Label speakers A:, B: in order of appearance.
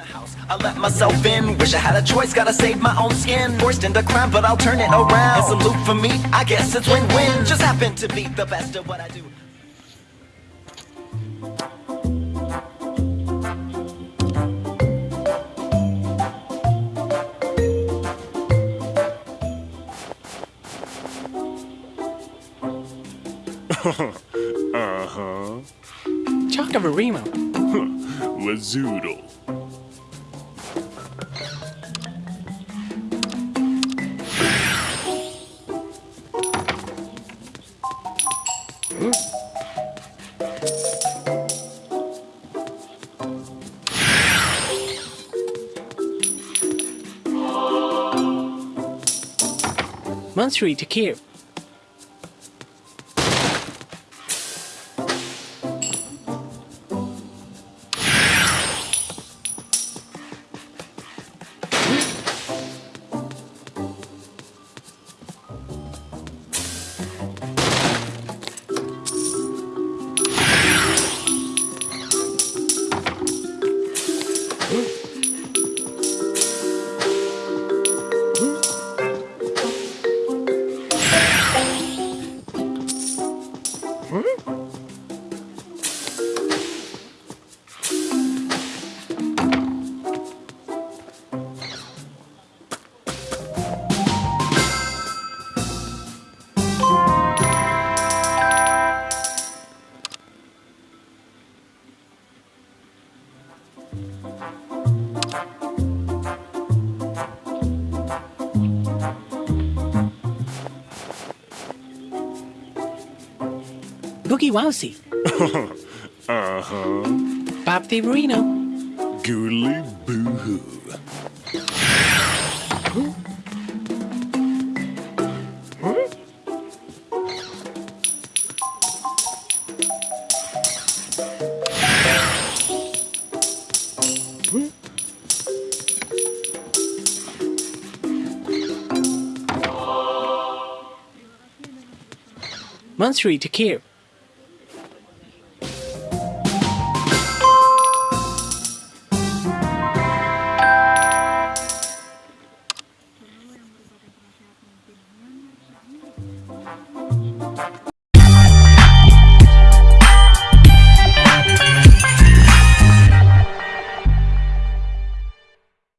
A: the house. I let myself in, wish I had a choice, gotta save my own skin. Forced into crime, but I'll turn it around. It's a loop for me, I guess it's win-win. Just happen to be the best at what I do.
B: uh-huh.
C: Chocavarimo.
B: Lazoodle.
C: Monstery to Kiev. Hum? Boogie Wowsy.
B: uh-huh.
C: Bob the Reno.
B: Goodly boo-hoo.
C: Monstery to Kiev.